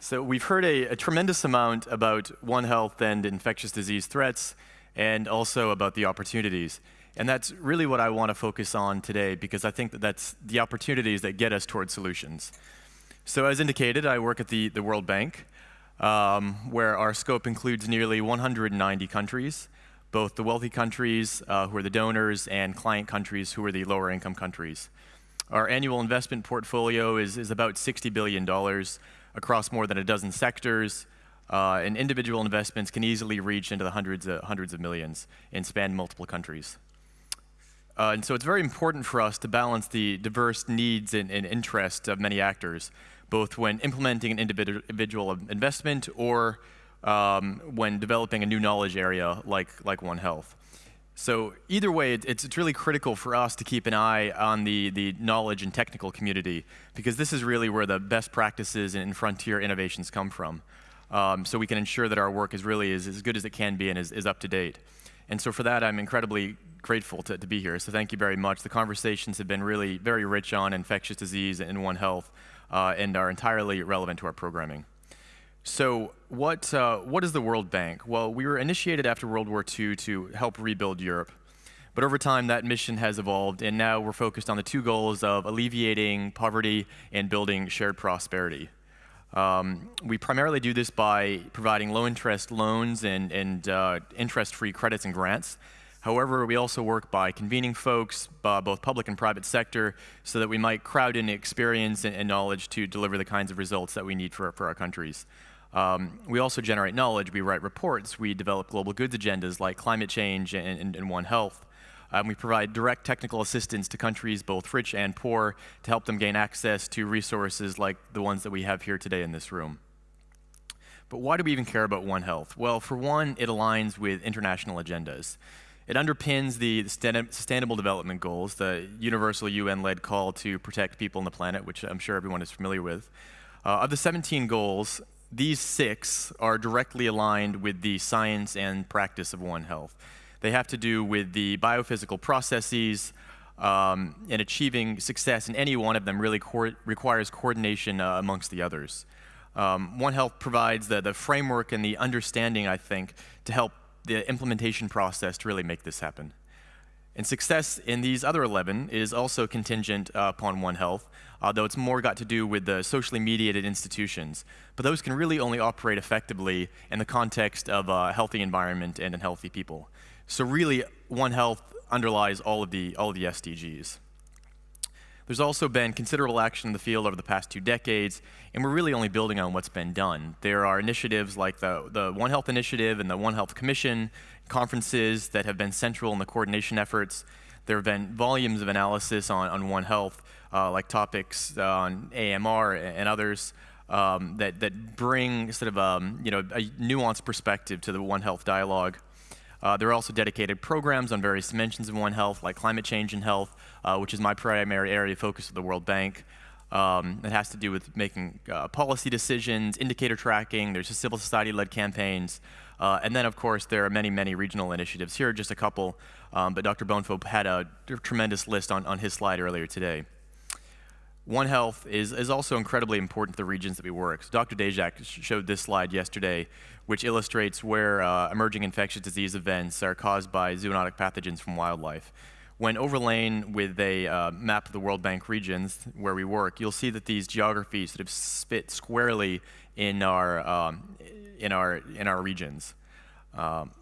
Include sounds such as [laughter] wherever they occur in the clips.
So we've heard a, a, tremendous amount about One Health and infectious disease threats, and also about the opportunities. And that's really what I want to focus on today, because I think that that's the opportunities that get us towards solutions. So as indicated, I work at the, the World Bank, um, where our scope includes nearly 190 countries, both the wealthy countries, uh, who are the donors, and client countries, who are the lower income countries. Our annual investment portfolio is, is about $60 billion across more than a dozen sectors, uh, and individual investments can easily reach into the hundreds of, hundreds of millions and span multiple countries. Uh, and so it's very important for us to balance the diverse needs and, and interests of many actors both when implementing an individual investment or um, when developing a new knowledge area like, like One Health. So either way, it's, it's really critical for us to keep an eye on the, the knowledge and technical community because this is really where the best practices and frontier innovations come from. Um, so we can ensure that our work is really as, as good as it can be and is, is up to date. And so for that, I'm incredibly grateful to, to be here. So thank you very much. The conversations have been really very rich on infectious disease and One Health uh, and are entirely relevant to our programming. So what, uh, what is the World Bank? Well, we were initiated after World War II to help rebuild Europe. But over time, that mission has evolved, and now we're focused on the two goals of alleviating poverty and building shared prosperity. Um, we primarily do this by providing low-interest loans and, and uh, interest-free credits and grants However, we also work by convening folks, uh, both public and private sector, so that we might crowd in experience and, and knowledge to deliver the kinds of results that we need for, for our countries. Um, we also generate knowledge. We write reports. We develop global goods agendas like climate change and, and, and One Health. Um, we provide direct technical assistance to countries, both rich and poor, to help them gain access to resources like the ones that we have here today in this room. But why do we even care about One Health? Well, for one, it aligns with international agendas. It underpins the Sustainable Development Goals, the universal UN-led call to protect people on the planet, which I'm sure everyone is familiar with. Uh, of the 17 goals, these six are directly aligned with the science and practice of One Health. They have to do with the biophysical processes, um, and achieving success in any one of them really co requires coordination uh, amongst the others. Um, One Health provides the, the framework and the understanding, I think, to help the implementation process to really make this happen. And success in these other 11 is also contingent uh, upon One Health, although it's more got to do with the socially mediated institutions. But those can really only operate effectively in the context of a healthy environment and in healthy people. So really, One Health underlies all of the, all of the SDGs. There's also been considerable action in the field over the past two decades, and we're really only building on what's been done. There are initiatives like the, the One Health Initiative and the One Health Commission, conferences that have been central in the coordination efforts. There have been volumes of analysis on, on One Health, uh, like topics on AMR and others, um, that, that bring sort of um, you know, a nuanced perspective to the One Health dialogue. Uh, there are also dedicated programs on various dimensions of One Health, like climate change and health, uh, which is my primary area of focus of the World Bank. Um, it has to do with making uh, policy decisions, indicator tracking, there's civil society-led campaigns, uh, and then of course there are many, many regional initiatives. Here are just a couple, um, but Dr. Bonefaux had a tremendous list on, on his slide earlier today. One Health is, is also incredibly important to the regions that we work. So Dr. Daszak showed this slide yesterday, which illustrates where uh, emerging infectious disease events are caused by zoonotic pathogens from wildlife. When overlain with a uh, map of the World Bank regions where we work, you'll see that these geographies sort of fit squarely in our, um, in our, in our regions. Um,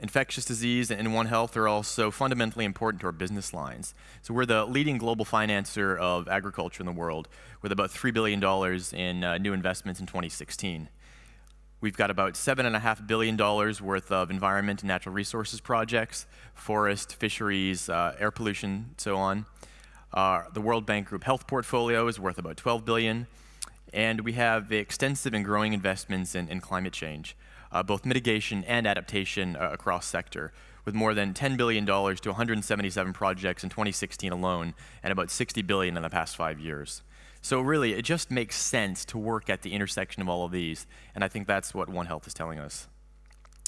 infectious disease and One Health are also fundamentally important to our business lines. So we're the leading global financer of agriculture in the world with about $3 billion in uh, new investments in 2016. We've got about $7.5 billion worth of environment and natural resources projects, forest, fisheries, uh, air pollution, so on. Uh, the World Bank Group Health portfolio is worth about 12 billion. and we have extensive and growing investments in, in climate change uh, both mitigation and adaptation uh, across sector, with more than $10 billion to 177 projects in 2016 alone, and about 60 billion in the past five years. So really, it just makes sense to work at the intersection of all of these, and I think that's what One Health is telling us.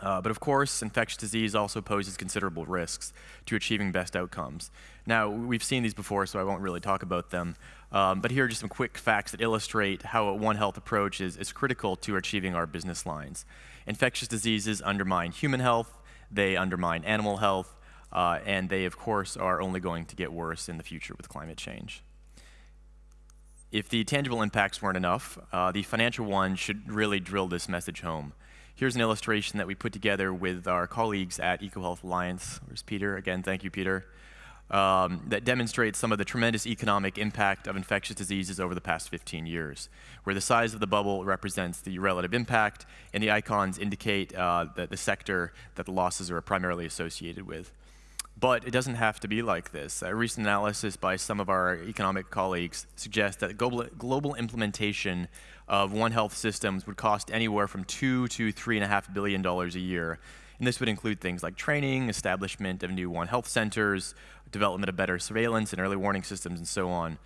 Uh, but of course, infectious disease also poses considerable risks to achieving best outcomes. Now, we've seen these before, so I won't really talk about them. Um, but here are just some quick facts that illustrate how a One Health approach is, is critical to achieving our business lines. Infectious diseases undermine human health, they undermine animal health, uh, and they, of course, are only going to get worse in the future with climate change. If the tangible impacts weren't enough, uh, the financial one should really drill this message home. Here's an illustration that we put together with our colleagues at EcoHealth Alliance. Where's Peter? Again, thank you, Peter. Um, that demonstrates some of the tremendous economic impact of infectious diseases over the past 15 years, where the size of the bubble represents the relative impact, and the icons indicate uh, the, the sector that the losses are primarily associated with. But it doesn't have to be like this. A recent analysis by some of our economic colleagues suggests that global, global implementation of One Health systems would cost anywhere from two to three and a half billion dollars a year. And this would include things like training, establishment of new One Health centers, development of better surveillance and early warning systems, and so on.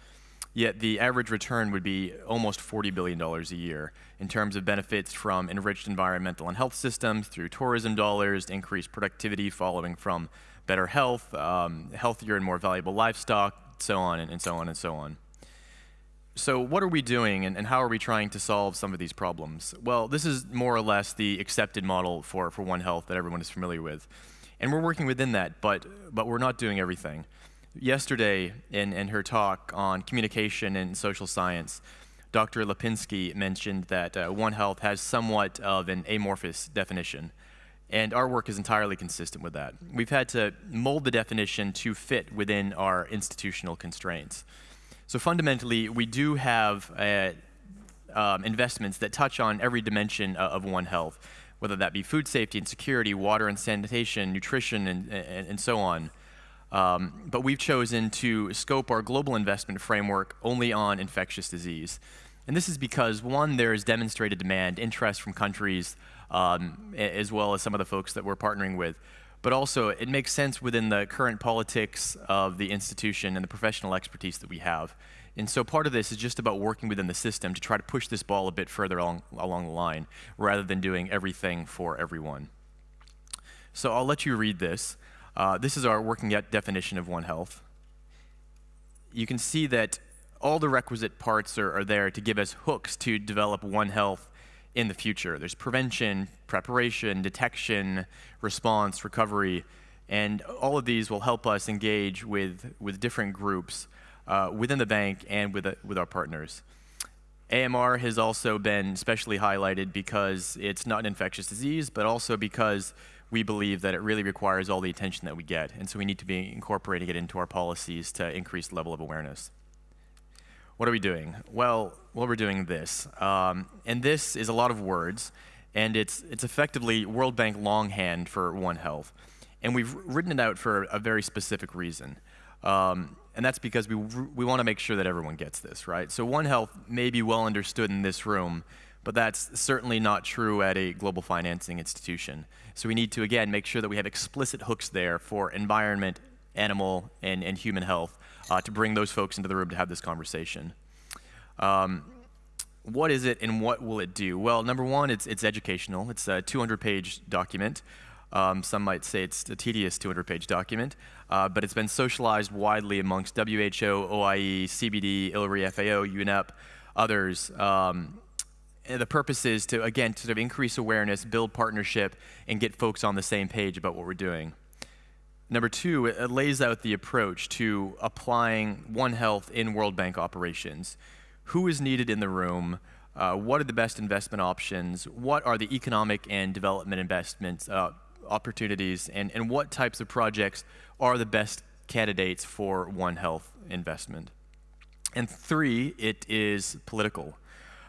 Yet the average return would be almost $40 billion a year in terms of benefits from enriched environmental and health systems through tourism dollars, increased productivity following from better health, um, healthier and more valuable livestock, so on and, and, so on and so on. So what are we doing and, and, how are we trying to solve some of these problems? Well, this is more or less the accepted model for, for One Health that everyone is familiar with. And we're working within that, but, but we're not doing everything. Yesterday, in, in her talk on communication and social science, Dr. Lipinski mentioned that uh, One Health has somewhat of an amorphous definition. And our work is entirely consistent with that. We've had to mold the definition to fit within our institutional constraints. So fundamentally, we do have uh, um, investments that touch on every dimension uh, of One Health, whether that be food safety and security, water and sanitation, nutrition, and, and, and so on. Um, but we've chosen to scope our global investment framework only on infectious disease. And this is because, one, there is demonstrated demand, interest from countries um, as well as some of the folks that we're partnering with. But also, it makes sense within the current politics of the institution and the professional expertise that we have. And so part of this is just about working within the system to try to push this ball a bit further along, along the line, rather than doing everything for everyone. So I'll let you read this. Uh, this is our working definition of One Health. You can see that all the requisite parts are, are there to give us hooks to develop One Health in the future. There's prevention, preparation, detection, response, recovery, and all of these will help us engage with, with different groups uh, within the bank and with, uh, with our partners. AMR has also been especially highlighted because it's not an infectious disease, but also because we believe that it really requires all the attention that we get. And so we need to be incorporating it into our policies to increase the level of awareness. What are we doing? Well, well we're doing this. Um, and this is a lot of words, and it's, it's effectively World Bank longhand for One Health. And we've written it out for a very specific reason. Um, and that's because we, we want to make sure that everyone gets this, right? So One Health may be well understood in this room, but that's certainly not true at a global financing institution. So we need to, again, make sure that we have explicit hooks there for environment, animal, and, and human health uh, to bring those folks into the room to have this conversation. Um, what is it and what will it do? Well, number one, it's, it's educational. It's a 200-page document. Um, some might say it's a tedious 200-page document, uh, but it's been socialized widely amongst WHO, OIE, CBD, ILRI, FAO, UNEP, others. Um, the purpose is to, again, to sort of increase awareness, build partnership, and get folks on the same page about what we're doing. Number two, it lays out the approach to applying One Health in World Bank operations. Who is needed in the room? Uh, what are the best investment options? What are the economic and development investment uh, opportunities? And, and what types of projects are the best candidates for One Health investment? And three, it is political.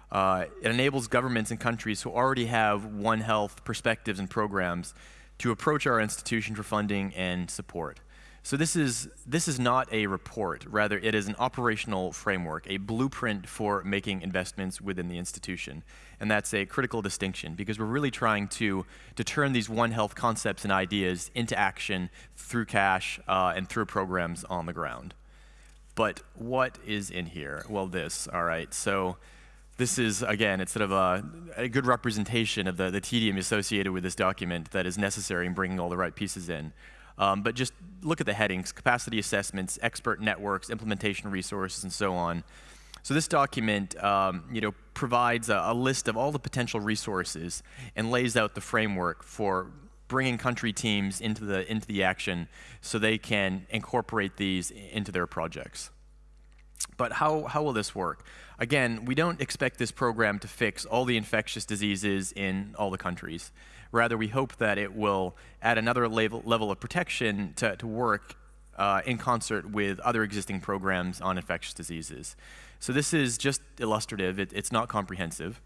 Uh, it enables governments and countries who already have One Health perspectives and programs to approach our institution for funding and support. So this is, this is not a report, rather it is an operational framework, a blueprint for making investments within the institution. And that's a critical distinction because we're really trying to, to turn these One Health concepts and ideas into action through cash uh, and through programs on the ground. But what is in here? Well, this, all right. So this is, again, it's sort of a, a good representation of the, the tedium associated with this document that is necessary in bringing all the right pieces in. Um, but just look at the headings, capacity assessments, expert networks, implementation resources, and so on. So this document, um, you know, provides a, a, list of all the potential resources and lays out the framework for bringing country teams into the, into the action so they can incorporate these into their projects. But how, how will this work? Again, we don't expect this program to fix all the infectious diseases in all the countries. Rather, we hope that it will add another level, level of protection to, to work uh, in concert with other existing programs on infectious diseases. So this is just illustrative. It, it's not comprehensive.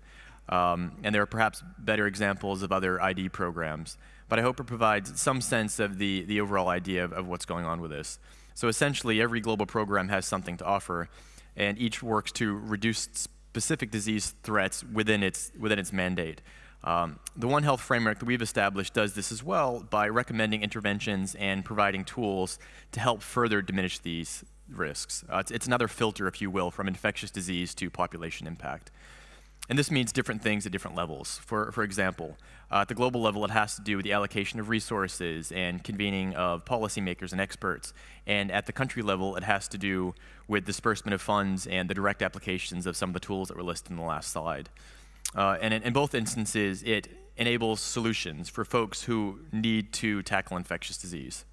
Um, and there are perhaps better examples of other ID programs. But I hope it provides some sense of the, the overall idea of, of what's going on with this. So essentially, every global program has something to offer, and each works to reduce specific disease threats within its, within its mandate. Um, the One Health framework that we've established does this as well by recommending interventions and providing tools to help further diminish these risks. Uh, it's, it's, another filter, if you will, from infectious disease to population impact. And this means different things at different levels. For, for example, uh, at the global level, it has to do with the allocation of resources and convening of policymakers and experts. And at the country level, it has to do with disbursement of funds and the direct applications of some of the tools that were listed in the last slide. Uh, and in, in, both instances, it enables solutions for folks who need to tackle infectious disease.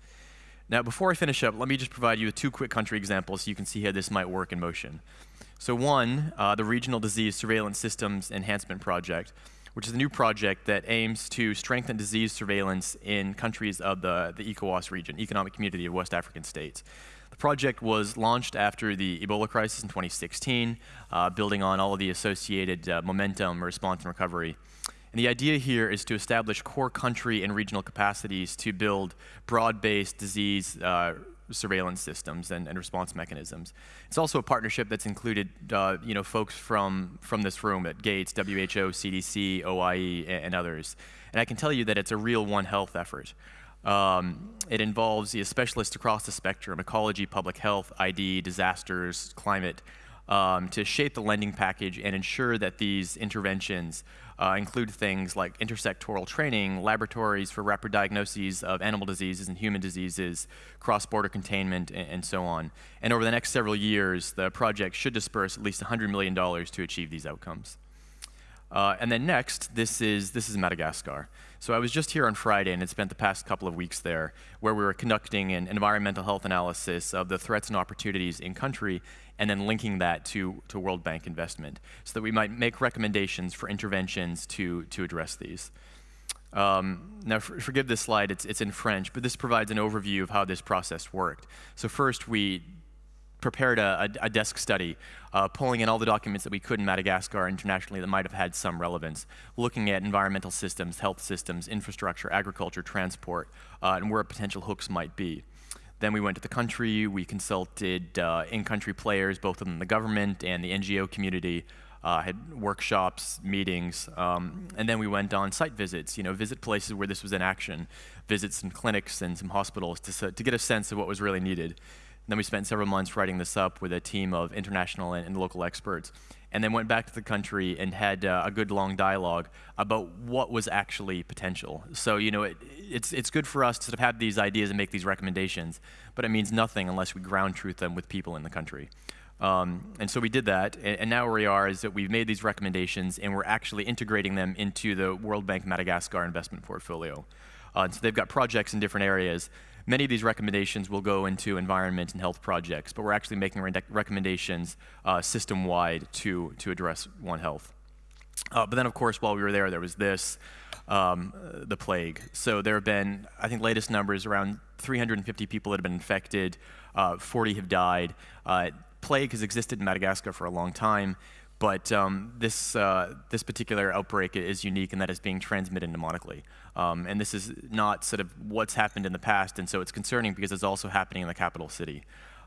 Now, before I finish up, let me just provide you with two quick country examples so you can see how this might work in motion. So one, uh, the Regional Disease Surveillance Systems Enhancement Project, which is a new project that aims to strengthen disease surveillance in countries of the, the ECOWAS region, Economic Community of West African States. The project was launched after the Ebola crisis in 2016, uh, building on all of the associated uh, momentum, response, and recovery. And the idea here is to establish core country and regional capacities to build broad-based disease uh, surveillance systems and, and, response mechanisms. It's also a partnership that's included, uh, you know, folks from, from this room at Gates, WHO, CDC, OIE, and, others. And I can tell you that it's a real One Health effort. Um, it involves you know, specialists across the spectrum, ecology, public health, ID, disasters, climate, um, to shape the lending package and ensure that these interventions uh, include things like intersectoral training, laboratories for rapid diagnoses of animal diseases and human diseases, cross-border containment, and, and, so on. And over the next several years, the project should disperse at least $100 million to achieve these outcomes. Uh, and then next, this is, this is Madagascar. So I was just here on Friday and had spent the past couple of weeks there, where we were conducting an environmental health analysis of the threats and opportunities in country, and then linking that to, to World Bank investment, so that we might make recommendations for interventions to, to address these. Um, now, for, forgive this slide, it's, it's in French, but this provides an overview of how this process worked. So first, we prepared a, a, a desk study, uh, pulling in all the documents that we could in Madagascar internationally that might have had some relevance, looking at environmental systems, health systems, infrastructure, agriculture, transport, uh, and where potential hooks might be. Then we went to the country, we consulted uh, in-country players, both in the government and the NGO community, uh, had workshops, meetings, um, and then we went on site visits, you know, visit places where this was in action, visit some clinics and some hospitals to, to get a sense of what was really needed then we spent several months writing this up with a team of international and, and local experts. And then went back to the country and had uh, a good long dialogue about what was actually potential. So, you know, it, it's, it's good for us to sort of have these ideas and make these recommendations, but it means nothing unless we ground truth them with people in the country. Um, and so we did that, and, and, now where we are is that we've made these recommendations and we're actually integrating them into the World Bank Madagascar investment portfolio. Uh, so they've got projects in different areas Many of these recommendations will go into environment and health projects, but we're actually making re recommendations uh, system-wide to, to address One Health. Uh, but then, of course, while we were there, there was this, um, the plague. So there have been, I think, latest numbers around 350 people that have been infected, uh, 40 have died. Uh, plague has existed in Madagascar for a long time. But um, this, uh, this particular outbreak is unique in that it's being transmitted pneumonically. Um, and this is not sort of what's happened in the past, and so it's concerning because it's also happening in the capital city.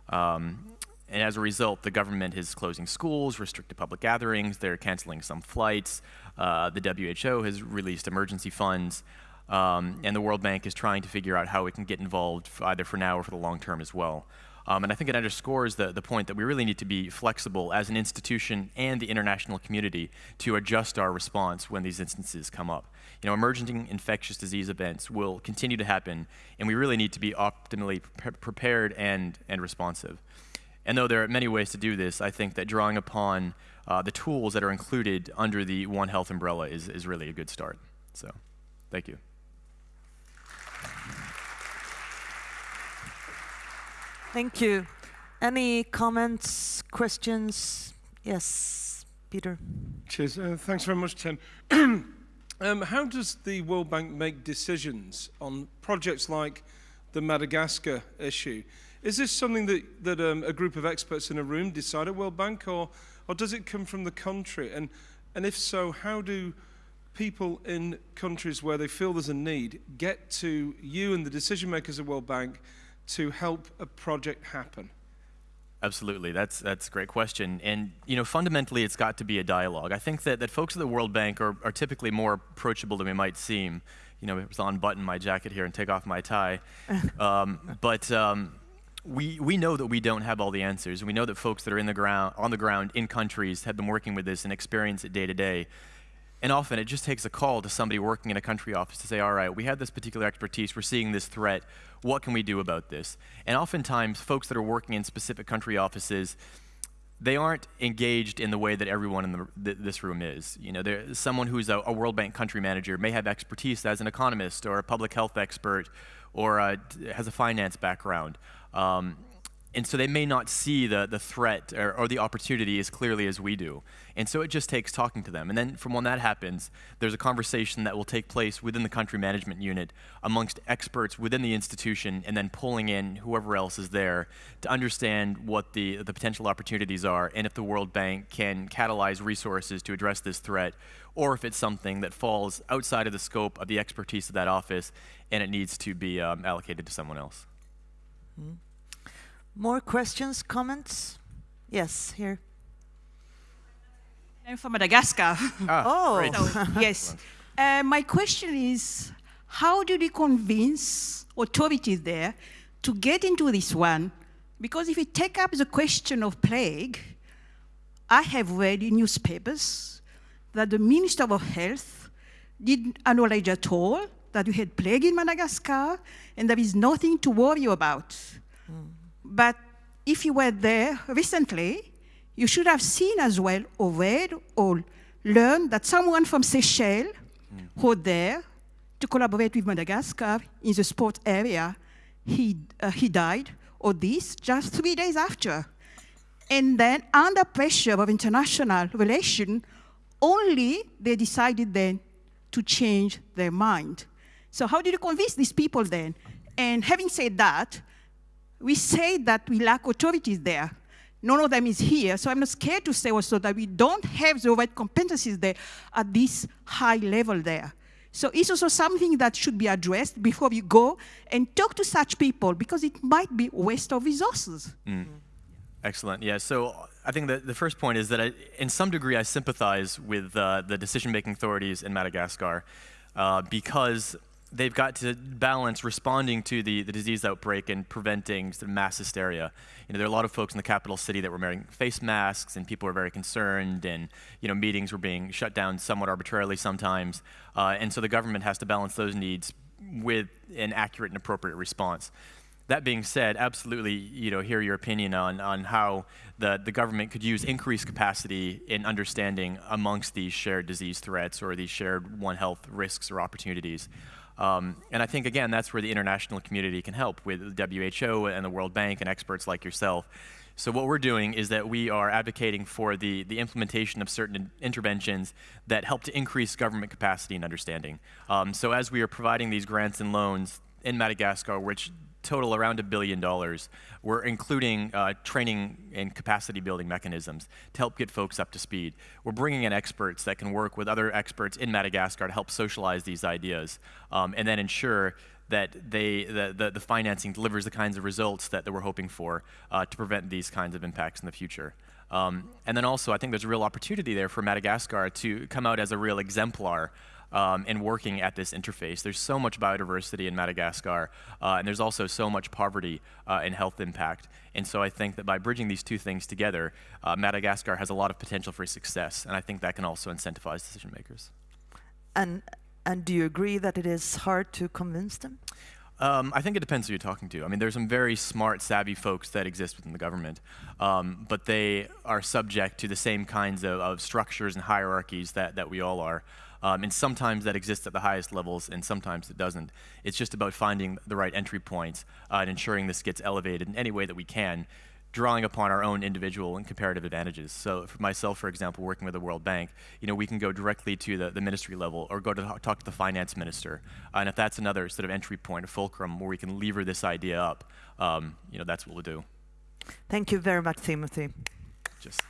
Um, and as a result, the government is closing schools, restricted public gatherings, they're canceling some flights, uh, the WHO has released emergency funds, um, and the World Bank is trying to figure out how it can get involved either for now or for the long term as well. Um, and I think it underscores the, the point that we really need to be flexible as an institution and the international community to adjust our response when these instances come up. You know, emerging infectious disease events will continue to happen, and we really need to be optimally pre prepared and, and responsive. And though there are many ways to do this, I think that drawing upon uh, the tools that are included under the One Health umbrella is, is really a good start. So, thank you. Thank you. Any comments, questions? Yes, Peter. Cheers. Uh, thanks very much, Tim. [clears throat] um, how does the World Bank make decisions on projects like the Madagascar issue? Is this something that, that um, a group of experts in a room decide at World Bank, or, or does it come from the country? And, and if so, how do people in countries where they feel there's a need get to you and the decision makers at World Bank to help a project happen? Absolutely, that's that's a great question. And you know, fundamentally, it's got to be a dialogue. I think that, that folks at the World Bank are, are typically more approachable than we might seem. You know, it's unbutton my jacket here and take off my tie. [laughs] um, but um, we we know that we don't have all the answers. We know that folks that are in the ground on the ground in countries have been working with this and experience it day to day. And often it just takes a call to somebody working in a country office to say, all right, we have this particular expertise, we're seeing this threat, what can we do about this? And oftentimes, folks that are working in specific country offices, they aren't engaged in the way that everyone in the, th this room is. You know, someone who's a, a, World Bank country manager may have expertise as an economist or a public health expert or a, has a finance background. Um, and so they may not see the, the threat or, or, the opportunity as clearly as we do. And so it just takes talking to them. And then from when that happens, there's a conversation that will take place within the country management unit amongst experts within the institution and then pulling in whoever else is there to understand what the, the potential opportunities are and if the World Bank can catalyze resources to address this threat or if it's something that falls outside of the scope of the expertise of that office and it needs to be um, allocated to someone else. Mm -hmm. More questions, comments? Yes, here. I'm from Madagascar. Ah, [laughs] oh, so, yes. [laughs] Uh, my question is, how do you convince authorities there to get into this one? Because if you take up the question of plague, I have read in newspapers that the Minister of Health didn't acknowledge at all that we had plague in Madagascar, and there is nothing to worry about. But if you were there recently, you should have seen as well, or read, or learned that someone from Seychelles mm. who was there to collaborate with Madagascar in the sport area, he, uh, he died or this just three days after. And then under pressure of international relation, only they decided then to change their mind. So how did you convince these people then? And having said that, we say that we lack authorities there. None of them is here, so I'm not scared to say also that we don't have the right competencies there at this high level there. So it's also something that should be addressed before we go and talk to such people because it might be waste of resources. Mm. Excellent. Yeah. So I think that the first point is that I, in some degree I sympathize with uh, the decision-making authorities in Madagascar uh, because they've got to balance responding to the, the disease outbreak and preventing sort of mass hysteria. You know, there are a lot of folks in the capital city that were wearing face masks, and people were very concerned, and you know, meetings were being shut down somewhat arbitrarily sometimes. Uh, and so the government has to balance those needs with an accurate and appropriate response. That being said, absolutely, you know, hear your opinion on, on how the, the government could use increased capacity in understanding amongst these shared disease threats or these shared One Health risks or opportunities. Um, and I think, again, that's where the international community can help with WHO and the World Bank and experts like yourself. So what we're doing is that we are advocating for the, the implementation of certain interventions that help to increase government capacity and understanding. Um, so as we are providing these grants and loans in Madagascar, which total around a billion dollars. We're including uh, training and capacity building mechanisms to help get folks up to speed. We're bringing in experts that can work with other experts in Madagascar to help socialize these ideas um, and then ensure that they, the, the, the, financing delivers the kinds of results that, that we're hoping for uh, to prevent these kinds of impacts in the future. Um, and then also, I think there's a real opportunity there for Madagascar to come out as a real exemplar um, and working at this interface. There's so much biodiversity in Madagascar, uh, and there's also so much poverty uh, and health impact. And so I think that by bridging these two things together, uh, Madagascar has a lot of potential for success, and I think that can also incentivize decision makers. And and do you agree that it is hard to convince them? Um, I think it depends who you're talking to. I mean, there's some very smart, savvy folks that exist within the government, um, but they are subject to the same kinds of, of structures and hierarchies that, that we all are. Um, and sometimes that exists at the highest levels, and sometimes it doesn't. It's just about finding the right entry points uh, and ensuring this gets elevated in any way that we can drawing upon our own individual and comparative advantages. So for myself, for example, working with the World Bank, you know, we can go directly to the, the ministry level or go to talk to the finance minister. Uh, and if that's another sort of entry point, a fulcrum where we can lever this idea up, um, you know, that's what we'll do. Thank you very much, Timothy. Just.